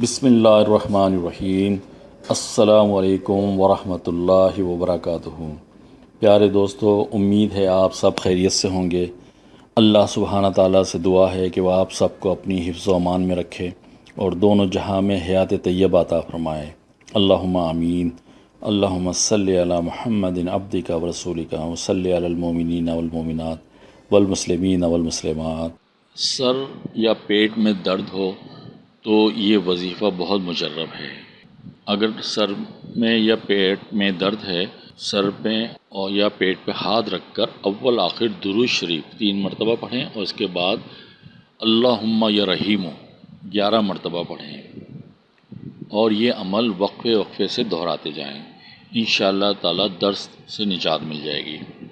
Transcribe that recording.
بسم اللہ الرحمن الرحیم۔ السلام علیکم ورحمۃ اللہ وبرکاتہ۔ پیارے دوستو، امید ہے آپ سب خیریت سے ہوں گے۔ اللہ سبحانہ تعالیٰ سے دعا ہے کہ وہ آپ سب کو اپنی حفظ و امان میں رکھے اور دونوں جہاں میں حیات طیبہ عطا فرمائے۔ اللہم آمین۔ اللہم صلی علی محمد عبد کا و رسول کا وصلی علی المومنین والمومنات والمسلمین والمسلمات۔ سر یا پیٹ میں درد ہو تو یہ وظیفہ بہت مجرب ہے۔ اگر سر میں یا پیٹ میں درد ہے، سر پہ اور یا پیٹ پہ ہاتھ رکھ کر اول آخر درود شریف تین مرتبہ پڑھیں اور اس کے بعد اللہم یا رحیم گیارہ مرتبہ پڑھیں اور یہ عمل وقفے وقفے سے دہراتے جائیں۔ ان شاء اللہ درد سے نجات مل جائے گی۔